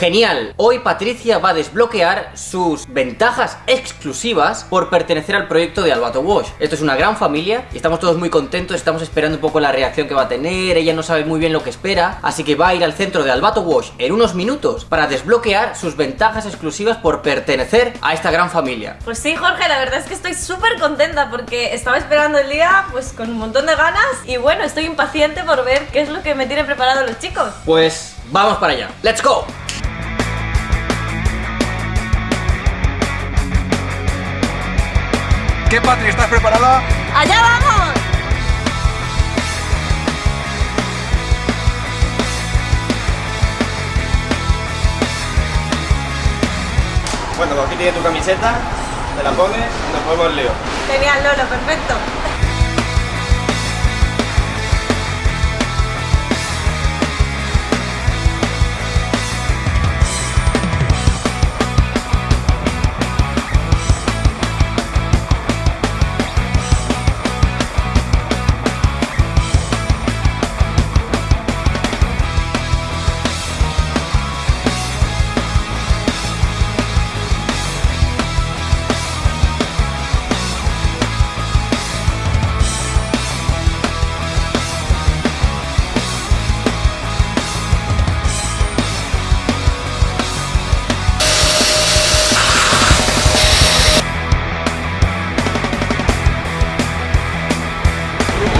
Genial, hoy Patricia va a desbloquear sus ventajas exclusivas por pertenecer al proyecto de Albato Wash. Esto es una gran familia y estamos todos muy contentos, estamos esperando un poco la reacción que va a tener, ella no sabe muy bien lo que espera, así que va a ir al centro de Albato Wash en unos minutos para desbloquear sus ventajas exclusivas por pertenecer a esta gran familia. Pues sí, Jorge, la verdad es que estoy súper contenta porque estaba esperando el día pues con un montón de ganas y bueno, estoy impaciente por ver qué es lo que me tienen preparado los chicos. Pues vamos para allá. ¡Let's go! ¿Qué, Patri? ¿Estás preparada? ¡Allá vamos! Bueno, pues aquí tiene tu camiseta, te la pones y nos ponemos el lío. Genial, Lolo, perfecto.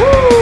Woo!